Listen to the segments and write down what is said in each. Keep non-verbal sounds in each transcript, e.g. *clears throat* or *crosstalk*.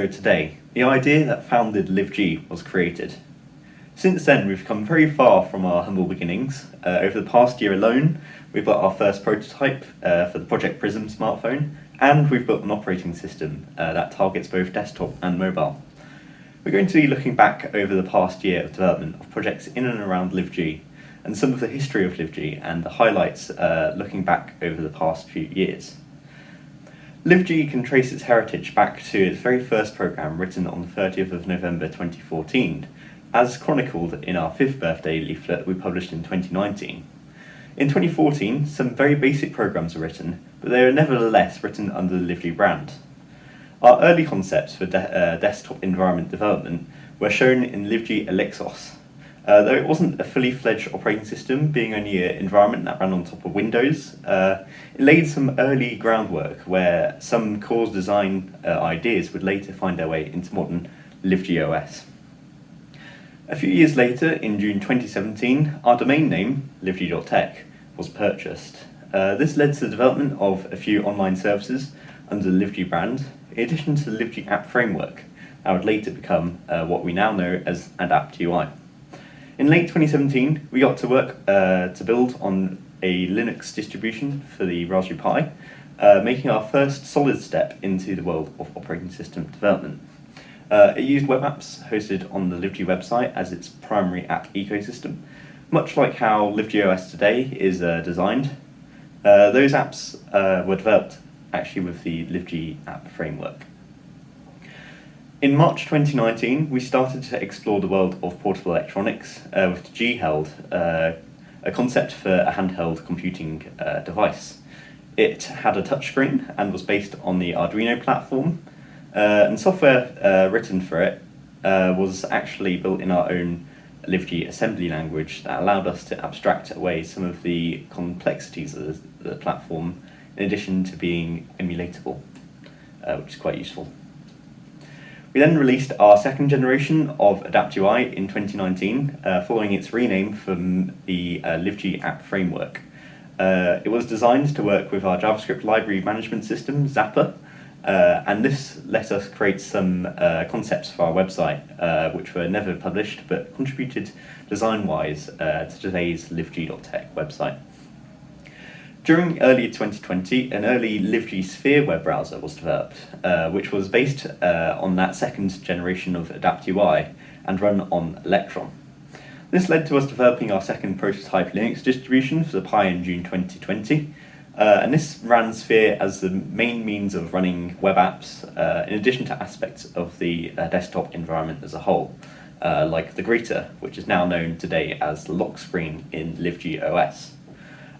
ago today, the idea that founded LiveG was created. Since then, we've come very far from our humble beginnings. Uh, over the past year alone, we've got our first prototype uh, for the Project Prism smartphone, and we've built an operating system uh, that targets both desktop and mobile. We're going to be looking back over the past year of development of projects in and around LiveG, and some of the history of LiveG and the highlights uh, looking back over the past few years. LiveG can trace its heritage back to its very first programme written on the 30th of November 2014, as chronicled in our fifth birthday leaflet we published in 2019. In 2014, some very basic programs were written, but they were nevertheless written under the LiveG brand. Our early concepts for de uh, desktop environment development were shown in LiveG Elixos. Uh, though it wasn't a fully fledged operating system, being only an environment that ran on top of Windows, uh, it laid some early groundwork where some core design uh, ideas would later find their way into modern LiveG OS. A few years later, in June 2017, our domain name, liveg.tech, was purchased. Uh, this led to the development of a few online services under the LiveG brand, in addition to the LiveG app framework, that would later become uh, what we now know as Adapt UI. In late 2017, we got to work uh, to build on a Linux distribution for the Raspberry Pi, uh, making our first solid step into the world of operating system development. Uh, it used web apps hosted on the LiveG website as its primary app ecosystem, much like how LiveG OS today is uh, designed. Uh, those apps uh, were developed actually with the LiveG app framework. In March 2019, we started to explore the world of portable electronics uh, with G-Held, uh, a concept for a handheld computing uh, device. It had a touchscreen and was based on the Arduino platform, uh, and software uh, written for it uh, was actually built in our own LiveG assembly language that allowed us to abstract away some of the complexities of the platform in addition to being emulatable, which is quite useful. We then released our second generation of AdaptUI in 2019, uh, following its rename from the uh, app framework. Uh, it was designed to work with our JavaScript library management system, Zapper, uh, and this let us create some uh, concepts for our website, uh, which were never published but contributed design-wise to today's liveg.tech website. During early 2020, an early LiveG Sphere web browser was developed, uh, which was based uh, on that second generation of AdaptUI and run on Electron. This led to us developing our second prototype Linux distribution for the Pi in June 2020, uh, and this ran Sphere as the main means of running web apps, uh, in addition to aspects of the uh, desktop environment as a whole, uh, like the greeter, which is now known today as the lock screen in LiveG OS.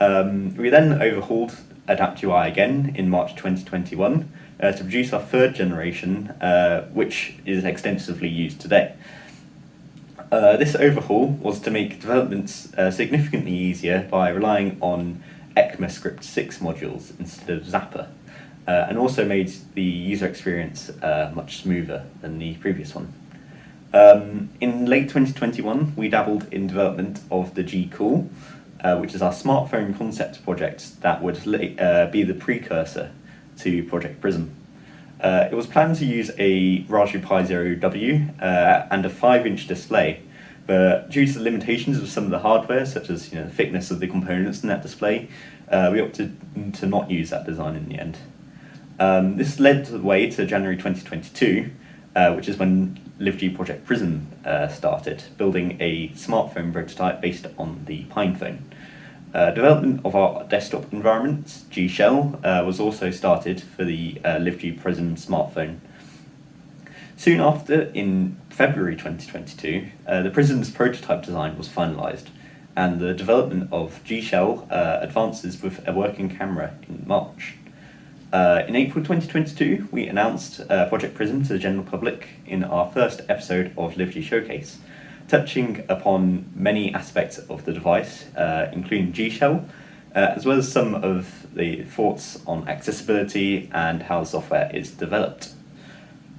Um, we then overhauled AdaptUI again in March 2021 uh, to produce our third generation, uh, which is extensively used today. Uh, this overhaul was to make developments uh, significantly easier by relying on ECMAScript 6 modules instead of Zapper, uh, and also made the user experience uh, much smoother than the previous one. Um, in late 2021, we dabbled in development of the G-Cool, uh, which is our smartphone concept project that would uh, be the precursor to Project Prism. Uh, it was planned to use a Raspberry Pi Zero W uh, and a 5-inch display, but due to the limitations of some of the hardware, such as you know, the thickness of the components in that display, uh, we opted to not use that design in the end. Um, this led the way to January 2022, uh, which is when LiveG Project Prism uh, started, building a smartphone prototype based on the PinePhone. Uh, development of our desktop environment, G Shell, uh, was also started for the uh, LiveG Prism smartphone. Soon after, in February 2022, uh, the Prism's prototype design was finalised, and the development of G Shell uh, advances with a working camera in March. Uh, in April 2022, we announced uh, Project Prism to the general public in our first episode of LiveG Showcase, touching upon many aspects of the device, uh, including G-Shell, uh, as well as some of the thoughts on accessibility and how the software is developed.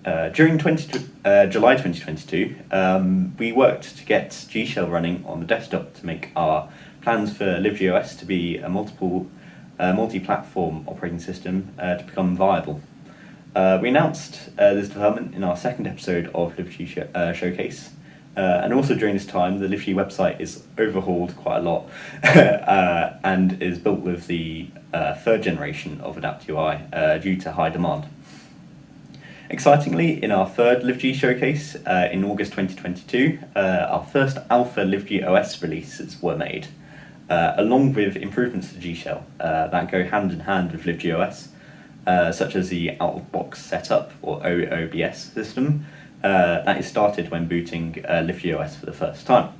Uh, during 20, uh, July 2022, um, we worked to get G-Shell running on the desktop to make our plans for LiveG to be a multiple uh, multi-platform operating system uh, to become viable. We announced this development in our second episode of LiveG Showcase, uh, and also during this time, the LiveG website is overhauled quite a lot *laughs* uh, and is built with the uh, third generation of Adapt UI due to high demand. Excitingly, in our third LiveG showcase in August 2022, our first alpha LiveG OS releases were made, along with improvements to G Shell that go hand in hand with LiveG OS. Uh, such as the out-of-box setup or OOBS system uh, that is started when booting uh, LiveG OS for the first time.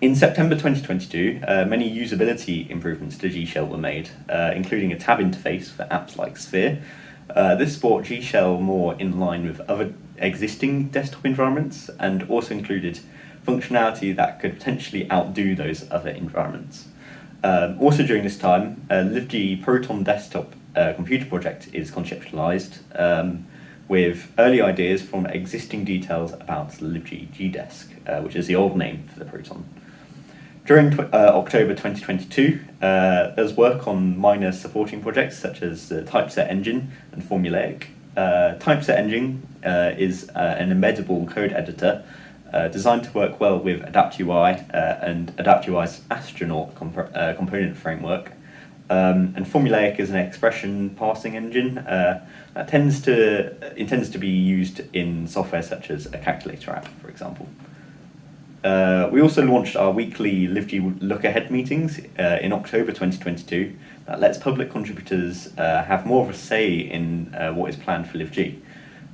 In September 2022, uh, many usability improvements to G Shell were made, uh, including a tab interface for apps like Sphere. Uh, this brought G Shell more in line with other existing desktop environments and also included functionality that could potentially outdo those other environments. Um, also during this time, uh, LiveG Proton Desktop uh, computer project is conceptualized um, with early ideas from existing details about LiveG gdesk, uh, which is the old name for the Proton. During uh, October 2022, uh, there's work on minor supporting projects such as the Typeset Engine and Formulaic. Uh, Typeset Engine uh, is an embeddable code editor designed to work well with AdaptUI and AdaptUI's Astronaut comp component framework, um, and formulaic is an expression parsing engine uh, that tends to intends to be used in software such as a calculator app, for example. Uh, we also launched our weekly LiveG Look Ahead meetings uh, in October 2022 that lets public contributors uh, have more of a say in uh, what is planned for LiveG.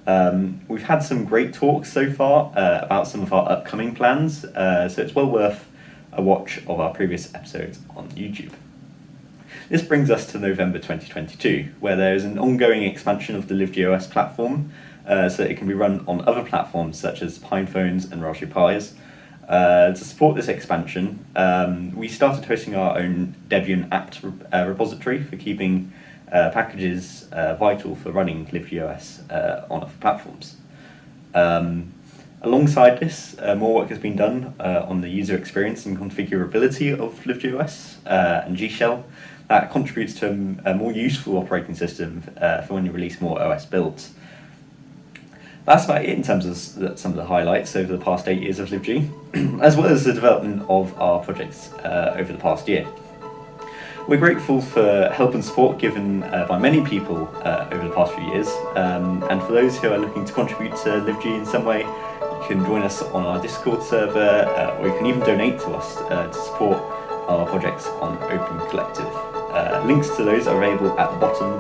Um, we've had some great talks so far uh, about some of our upcoming plans, so it's well worth a watch of our previous episodes on YouTube. This brings us to November 2022, where there is an ongoing expansion of the LiveG OS platform uh, so it can be run on other platforms such as PinePhones and Raspberry Pis. Uh, to support this expansion, um, we started hosting our own Debian apt uh, repository for keeping uh, packages uh, vital for running LiveG OS uh, on other platforms. Um, alongside this, more work has been done on the user experience and configurability of LiveG OS and G Shell, that contributes to a, more useful operating system uh, for when you release more OS builds. That's about it in terms of some of the highlights over the past eight years of LiveG, *clears throat* as well as the development of our projects uh, over the past year. We're grateful for help and support given uh, by many people uh, over the past few years, um, and for those who are looking to contribute to LiveG in some way, you can join us on our Discord server, uh, or you can even donate to us uh, to support our projects on Open Collective. Uh, links to those are available at the bottom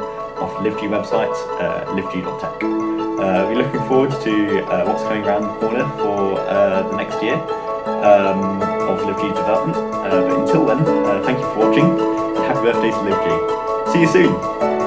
of LiveG website, uh. Uh, we're looking forward to uh, what's coming around the corner for uh, the next year um, of LiveG development. Uh, but until then, thank you for watching and happy birthday to LiveG. See you soon!